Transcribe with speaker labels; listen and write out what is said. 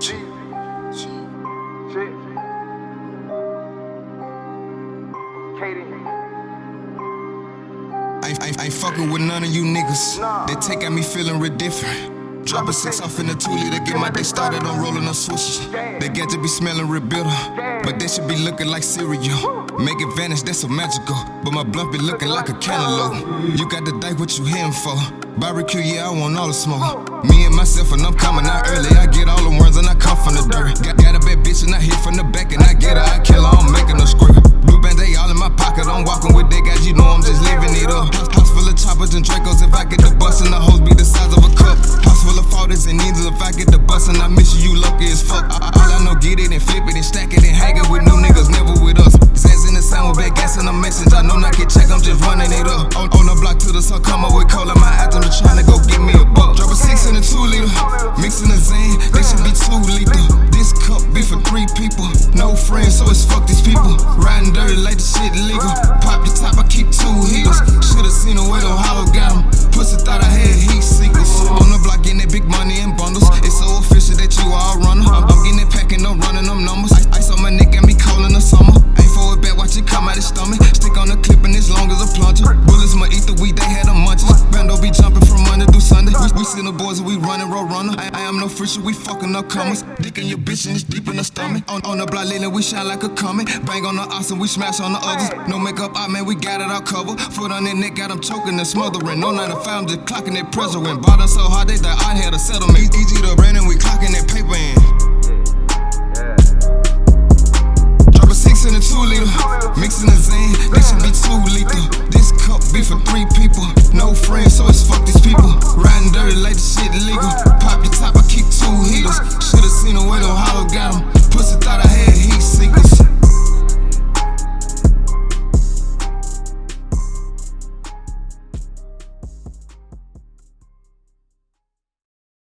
Speaker 1: G. Shit. Katie.
Speaker 2: Ain't, ain't, ain't fucking with none of you niggas. They take at me feeling real different. Drop a six off in the two liter, get my day started on rolling up switches. They get to be smelling real bitter, but they should be looking like cereal. Make it vanish, that's so magical. But my blunt be looking like a cantaloupe. You got the dice, what you hitting for? Barbecue, yeah, I want all the smoke. Me and myself, and I'm coming out early. I get all the words and I come from the dirt. Got, got a bad bitch and I hit from the back and I get her, I kill her, I'm making her squirt. Blue band, they all in my pocket. I'm walking with they guys, you know I'm just living it up. House, full of choppers and Dracos. If I get the bus and the hoes be the size of a cup. House full of fathers and needles. If I get the bus and I miss you, you lucky as fuck. All I know, get it and flip it and stack it and hang it with new niggas, never with us. Zans in the sound with bad gas in the message. I know not get check, I'm just running it up. Oh, The block to the sun, come up with cola. My trying to go get me a buck. Drop a six in a two liter, mixing the Zan, they should be two lethal. This cup be for three people, no friends, so it's fuck these people. Riding dirty like the shit legal. Pop your top, I keep two heaters. Should've seen a way to hologram. Pussy thought I had heat seekers. On the block, getting that big money in bundles. It's so official that you all runner. I'm, I'm getting it packing, I'm running them numbers. Ice, on my neck, got me cold in the summer. Ain't forward back, watch it come out his stomach. Stick on the clip and it's long as a plunger. Bullets my ether, we they had them munches. Bando be jumping from Monday through Sunday. We, we see the boys we running road runner. I, I am no fisher, we fucking up comers. Dick in your bitch and it's deep in the stomach. On, on the block lately, we shine like a comet. Bang on the awesome, we smash on the others. No makeup out, man, we got it all covered. Foot on their neck, got them choking and smothering. No 9 to 5, I'm just clocking that pressure in. Bought us so hard, they thought I had a settlement. Easy, to brand and we clocking that paper in. Drop a six in a two liter, mixing the got him.